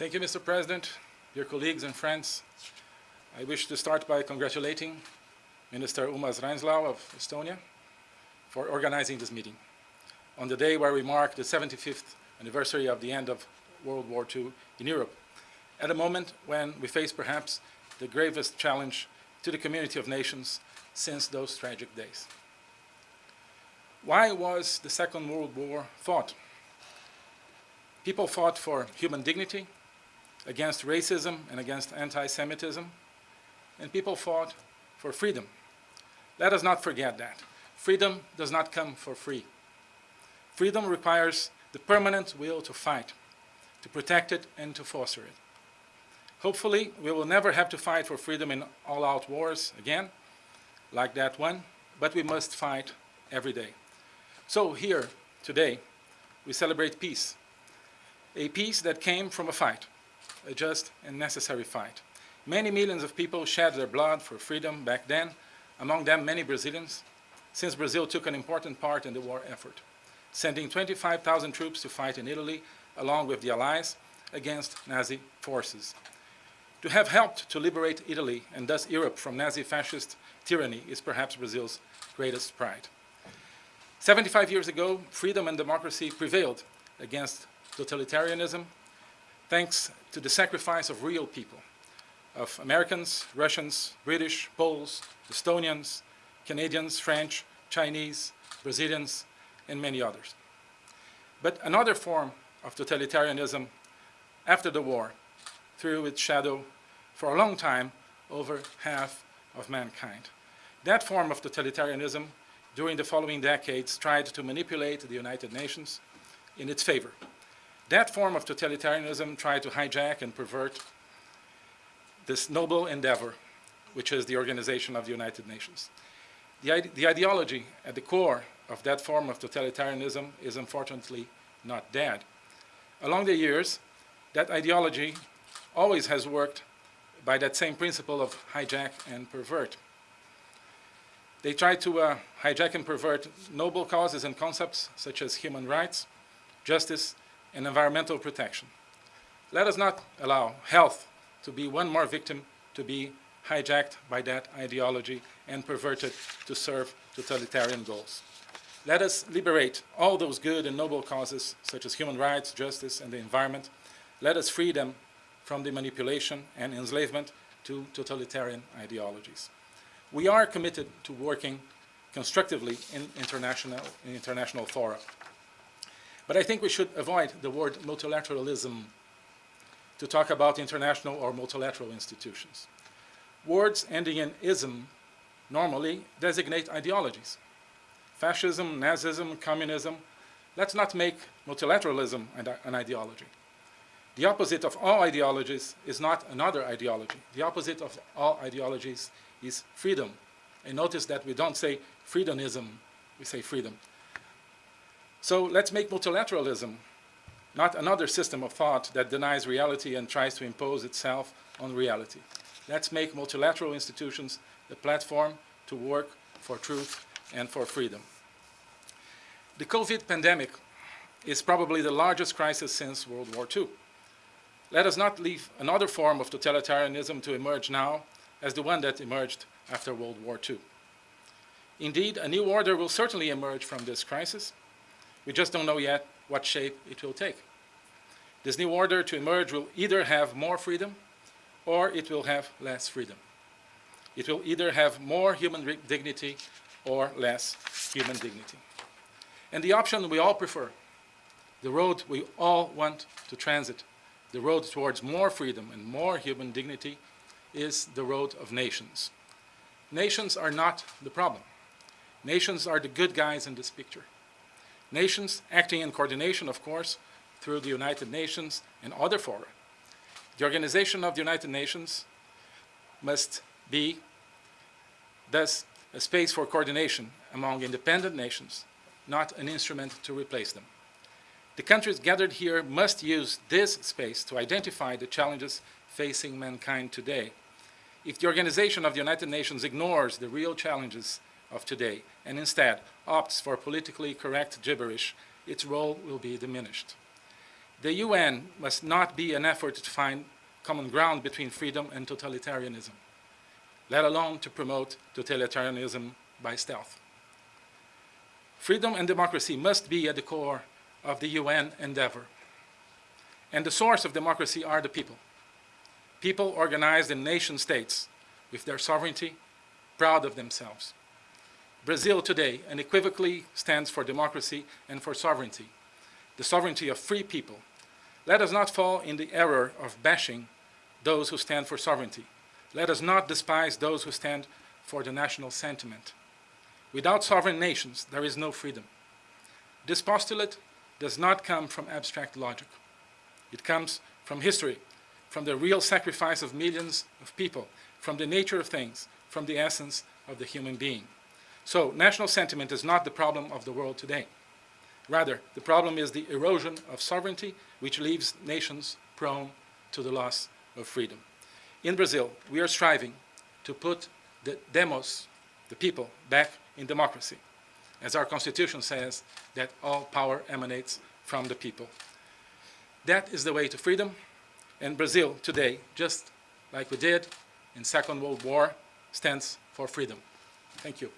Thank you, Mr. President, dear colleagues and friends. I wish to start by congratulating Minister Urmas Reinsalu of Estonia for organizing this meeting on the day where we mark the 75th anniversary of the end of World War II in Europe, at a moment when we face perhaps the gravest challenge to the community of nations since those tragic days. Why was the Second World War fought? People fought for human dignity, against racism and against anti-Semitism, and people fought for freedom. Let us not forget that. Freedom does not come for free. Freedom requires the permanent will to fight, to protect it and to foster it. Hopefully, we will never have to fight for freedom in all-out wars again, like that one, but we must fight every day. So here, today, we celebrate peace, a peace that came from a fight, a just and necessary fight. Many millions of people shed their blood for freedom back then, among them many Brazilians, since Brazil took an important part in the war effort, sending 25,000 troops to fight in Italy, along with the Allies, against Nazi forces. To have helped to liberate Italy and thus Europe from Nazi-fascist tyranny is perhaps Brazil's greatest pride. 75 years ago, freedom and democracy prevailed against totalitarianism, thanks to the sacrifice of real people, of Americans, Russians, British, Poles, Estonians, Canadians, French, Chinese, Brazilians, and many others. But another form of totalitarianism after the war threw its shadow for a long time over half of mankind. That form of totalitarianism during the following decades tried to manipulate the United Nations in its favor. That form of totalitarianism tried to hijack and pervert this noble endeavor, which is the organization of the United Nations. The, ide the ideology at the core of that form of totalitarianism is unfortunately not dead. Along the years, that ideology always has worked by that same principle of hijack and pervert. They try to uh, hijack and pervert noble causes and concepts such as human rights, justice, and environmental protection. Let us not allow health to be one more victim to be hijacked by that ideology and perverted to serve totalitarian goals. Let us liberate all those good and noble causes such as human rights, justice, and the environment. Let us free them from the manipulation and enslavement to totalitarian ideologies. We are committed to working constructively in international, in international fora. But I think we should avoid the word multilateralism to talk about international or multilateral institutions. Words ending in ism normally designate ideologies. Fascism, Nazism, communism. Let's not make multilateralism an ideology. The opposite of all ideologies is not another ideology. The opposite of all ideologies is freedom. And notice that we don't say freedomism, we say freedom. So let's make multilateralism not another system of thought that denies reality and tries to impose itself on reality. Let's make multilateral institutions the platform to work for truth and for freedom. The COVID pandemic is probably the largest crisis since World War II. Let us not leave another form of totalitarianism to emerge now as the one that emerged after World War II. Indeed, a new order will certainly emerge from this crisis. We just don't know yet what shape it will take. This new order to emerge will either have more freedom or it will have less freedom. It will either have more human dignity or less human dignity. And the option we all prefer, the road we all want to transit, the road towards more freedom and more human dignity is the road of nations. Nations are not the problem. Nations are the good guys in this picture. Nations acting in coordination, of course, through the United Nations and other fora. The organization of the United Nations must be thus a space for coordination among independent nations, not an instrument to replace them. The countries gathered here must use this space to identify the challenges facing mankind today. If the organization of the United Nations ignores the real challenges of today and instead opts for politically correct gibberish, its role will be diminished. The UN must not be an effort to find common ground between freedom and totalitarianism, let alone to promote totalitarianism by stealth. Freedom and democracy must be at the core of the UN endeavor. And the source of democracy are the people. People organized in nation states with their sovereignty, proud of themselves. Brazil today unequivocally stands for democracy and for sovereignty, the sovereignty of free people. Let us not fall in the error of bashing those who stand for sovereignty. Let us not despise those who stand for the national sentiment. Without sovereign nations, there is no freedom. This postulate does not come from abstract logic. It comes from history, from the real sacrifice of millions of people, from the nature of things, from the essence of the human being. So national sentiment is not the problem of the world today. Rather, the problem is the erosion of sovereignty, which leaves nations prone to the loss of freedom. In Brazil, we are striving to put the demos, the people, back in democracy. As our constitution says, that all power emanates from the people. That is the way to freedom. And Brazil today, just like we did in Second World War, stands for freedom. Thank you.